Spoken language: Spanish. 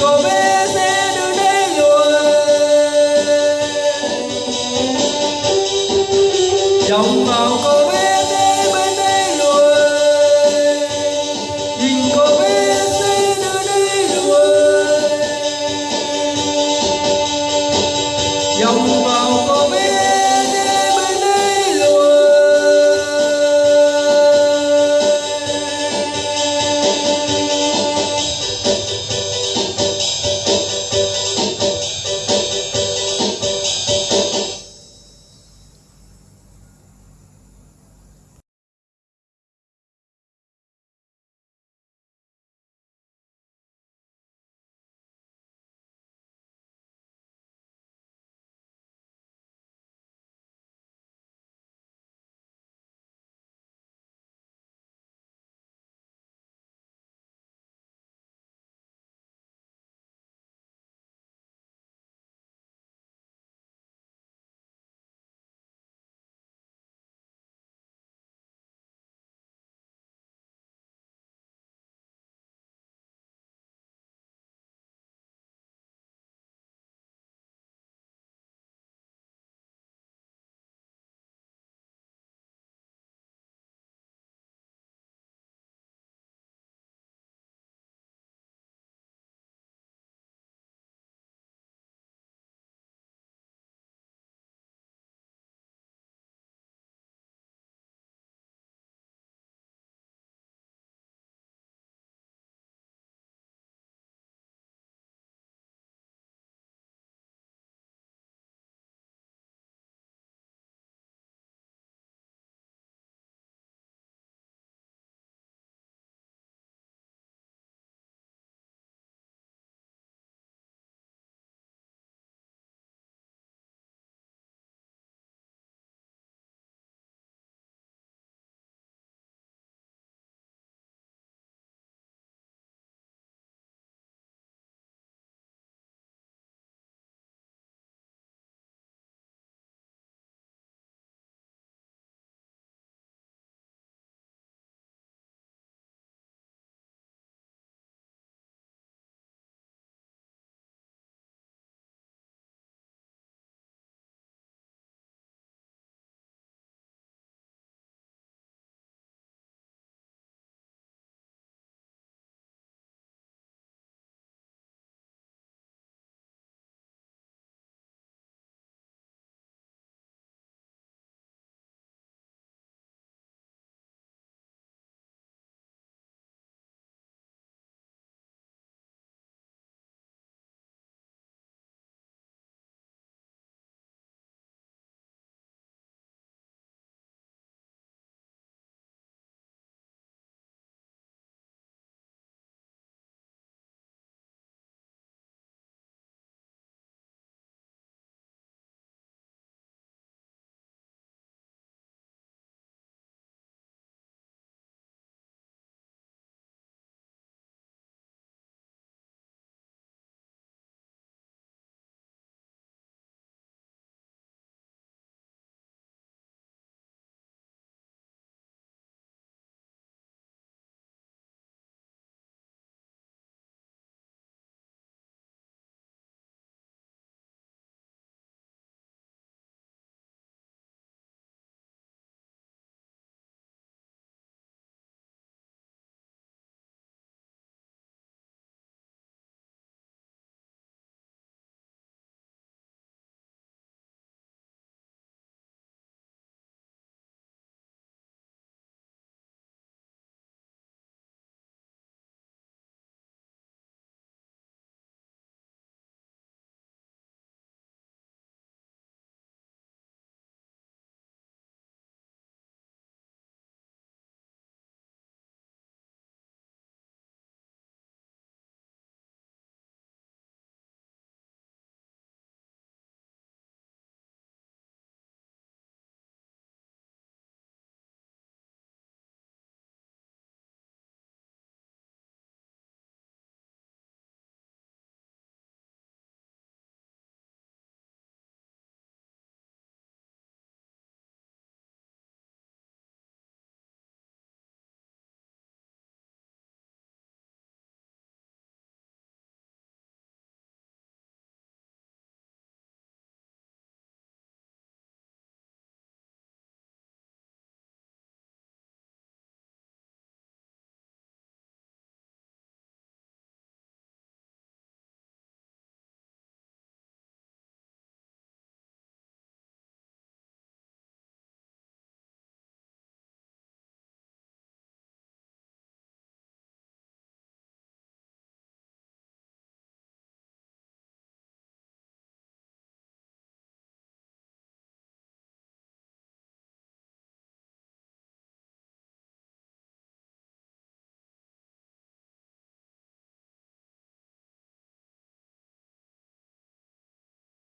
nhìn